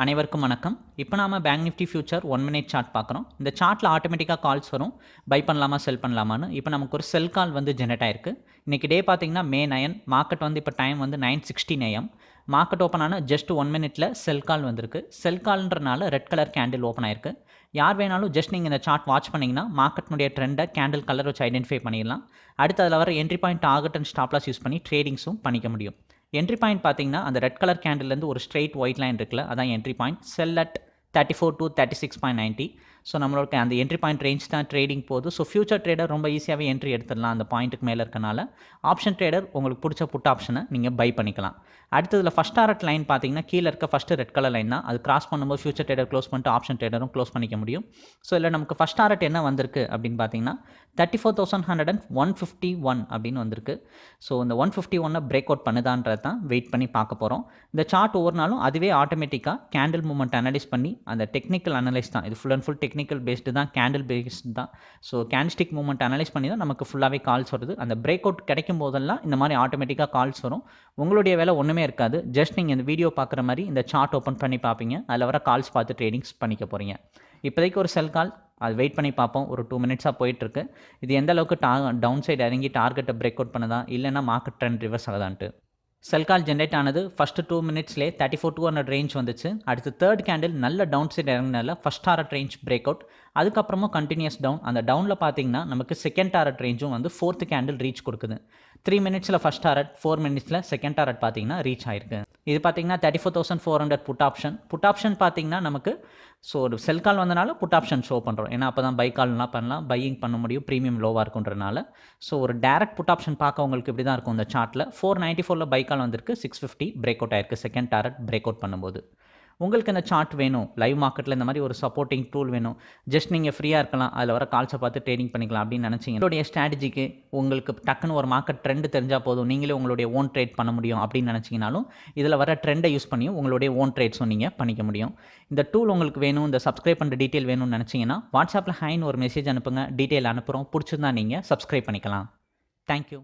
அனைவருக்கும் வணக்கம். இப்போ நாம bank nifty future one minute chart பார்க்குறோம். இந்த சார்ட்டில் ஆட்டோமேட்டிக்காக கால்ஸ் வரும். பை பண்ணலாமா செல் பண்ணலாமான்னு. இப்போ நமக்கு ஒரு செல் கால் வந்து ஜெனரேட் ஆயிருக்கு. இன்றைக்கி டே பார்த்தீங்கன்னா மே நயன் மார்க்கெட் வந்து இப்போ டைம் வந்து nine sixteen AM market open ஆன ஜஸ்ட் ஒன் மினிட்ல செல் கால் வந்திருக்கு. செல் கால்ன்றனால ரெட் கலர் கேண்டில் ஓப்பன் ஆயிருக்கு. யார் வேணாலும் ஜஸ்ட் நீங்கள் இந்த சார்ட் வாட்ச் பண்ணிங்கன்னா மார்க்கெட்னுடைய ட்ரெண்டை கேண்டில் கலர் வச்சு ஐடென்டிஃபை பண்ணிடலாம். அடுத்து அதில் வர என்ட்ரி பாயிண்ட் ஆகட் அண்ட் ஸ்டாப்லாஸ் யூஸ் பண்ணி ட்ரேடிங்ஸும் பண்ணிக்க முடியும். என்ட்ரி பாயிண்ட் பார்த்தீங்கன்னா அந்த ரெட் கலர் கேண்டில்லேருந்து ஒரு ஸ்ட்ரெயிட் ஒயிட் லைன் இருக்குல்ல அதான் entry point sell at thirty four to thirty six point ninety so நம்மளோட அந்த என்ட்ரி பாயிண்ட் ரேஞ்ச் தான் ட்ரேடிங் போகுது. ஸோ ஃபியூச்சர் ட்ரேடர் ரொம்ப ஈஸியாகவே என்ட்ரி எடுத்துடலாம் அந்த பாயிண்ட்டுக்கு மேலே இருக்கனால. ஆப்ஷன் ட்ரேடர் உங்களுக்கு பிடிச்ச புட் ஆப்ஷனை நீங்கள் பை பண்ணிக்கலாம். அடுத்ததில் ஃபஸ்ட் ஆர்ட் லைன் பார்த்தீங்கன்னா கீழே இருக்க ஃபஸ்ட்டு ரெட் கலர் லைன் தான். அது கிராஸ் பண்ணும்போது ஃபியூச்சர் ட்ரேடர் க்ளோஸ் பண்ணிட்டு ஆப்ஷன் ட்ரேடரும் க்ளோஸ் பண்ணிக்க முடியும். ஸோ இல்லை நமக்கு ஃபஸ்ட் டாரட் என்ன வந்திருக்கு அப்படின்னு பார்த்தீங்கன்னா thirty four thousand hundred and one fifty one அப்படின்னு வந்திருக்கு. ஸோ இந்த ஒன் ஃபிஃப்டி ஒன்னை பிரேக் அவுட் பண்ணுதான்றது தான் வெயிட் பண்ணி பார்க்க போகிறோம் இந்த சார்ட் ஒவ்வொரு நாளும் அதுவே ஆட்டோமேட்டிக்காக கேண்டில் மூமெண்ட் அனலைஸ் பண்ணி அந்த டெக்னிக்கல் அனலைஸ் தான். இது full and full technical based தான் கேண்டில் பேஸ்டு தான். ஸோ கேண்டிஸ்டிக் மூமெண்ட் அனலைஸ் பண்ணி தான் நமக்கு ஃபுல்லாகவே கால்ஸ் வருது. அந்த பிரேக் அவுட் கிடைக்கும் போதெல்லாம் இந்த மாதிரி ஆட்டோமேட்டிக்காக கால்ஸ் வரும். உங்களுடைய வேலை ஒன்றுமே இருக்காது. ஜஸ்ட் நீங்கள் இந்த வீடியோ பார்க்குற மாதிரி இந்த சார்ட் ஓப்பன் பண்ணி பார்ப்பீங்க. அதில் வர கால்ஸ் பார்த்து ட்ரேடிங்ஸ் பண்ணிக்க போகிறீங்க இப்போதைக்கு ஒரு செல் கால் அது வெயிட் பண்ணி பார்ப்போம். ஒரு டூ மினிட்ஸாக போயிட்டுருக்கு. இது எந்த அளவுக்கு டா டவுன் சைடு இறங்கி டார்கெட்டை பிரேக் அவுட் பண்ணுதா? இல்லைன்னா மார்க்கெட் ட்ரெண்ட் ரிவர்ஸ் ஆகுதான்ட்டு. செல் கால் ஜென்ரேட் ஆனது first two மினிட்ஸ்லேயே thirty four two hundred range வந்துச்சு. அடுத்து தேர்ட் கேண்டில் நல்ல டவுன் சைட் இறங்கினால ஃபஸ்ட் ஆர்ட் ரேஞ்ச் பிரேக் அவுட் அதுக்கப்புறமும் கண்டினியூஸ் டவுன் அந்த டவுனில் பார்த்தீங்கன்னா நமக்கு செகண்ட் டாரட் ரேஞ்சும் வந்து ஃபோர்த்து கேண்டில் ரீச் கொடுக்குது. த்ரீ மினிட்ஸில் ஃபஸ்ட் டாரட் ஃபோர் மினிட்ஸில் செகண்ட் டாரட் பார்த்தீங்கன்னா ரீச் ஆயிருக்கு. இது பார்த்தீங்கன்னா thirty four thousand four hundred put option put option பார்த்தீங்கன்னா நமக்கு ஸோ ஒரு செல் கால் வந்தனால புட் ஆப்ஷன் ஷோ பண்ணுறோம் ஏன்னா அப்போ தான் பை கால்லாம் பண்ணலாம். பையிங் பண்ண முடியும். ப்ரீமியம் லோவாக இருக்குன்றனால. ஸோ ஒரு டேரக்ட் புட் ஆப்ஷன் பார்க்க உங்களுக்கு இப்படி தான் இருக்கும் இந்த சார்ட்டில் ஃபோர் நைன்ட்டி ஃபோரில் பை கால் வந்திருக்கு. சிக்ஸ் ஃபிஃப்டி பிரேக் அவுட் ஆயிருக்கு. செகண்ட் டாரட் பிரேக் அவுட் பண்ணும்போது. உங்களுக்கு இந்த சார்ட் வேணும்? லைவ் மார்க்கெட்டில் இந்த மாதிரி ஒரு சப்போர்ட்டிங் டூல் வேணும். ஜஸ்ட் நீங்கள் ஃப்ரீயாக இருக்கலாம். அதில் வர கால்ஸை பார்த்து ட்ரேடிங் பண்ணிக்கலாம் அப்படின்னு நினச்சிங்க. உங்களுடைய ஸ்ட்ராட்டஜிக்கு உங்களுக்கு டக்குன்னு ஒரு மார்க்கெட் ட்ரெண்டு தெரிஞ்சால் போதும். நீங்களே உங்களுடைய ஓன் ட்ரேட் பண்ண முடியும் அப்படின்னு நினச்சிங்கனாலும் இதில் வர ட்ரெண்டை யூஸ் பண்ணியும் உங்களுடைய ஓன் ட்ரேட்ஸும் நீங்கள் பண்ணிக்க முடியும். இந்த டூல் உங்களுக்கு வேணும் இந்த சப்ஸ்கிரைப் பண்ணுற டீட்டெயில் வேணும்னு நினச்சிங்கன்னா வாட்ஸ்அப்பில் ஹைன்னு ஒரு மெசேஜ் அனுப்புங்க. டீட்டெயில் அனுப்புகிறோம் பிடிச்சிருந்தா நீங்கள் சப்ஸ்கிரைப் பண்ணிக்கலாம். தேங்க்யூ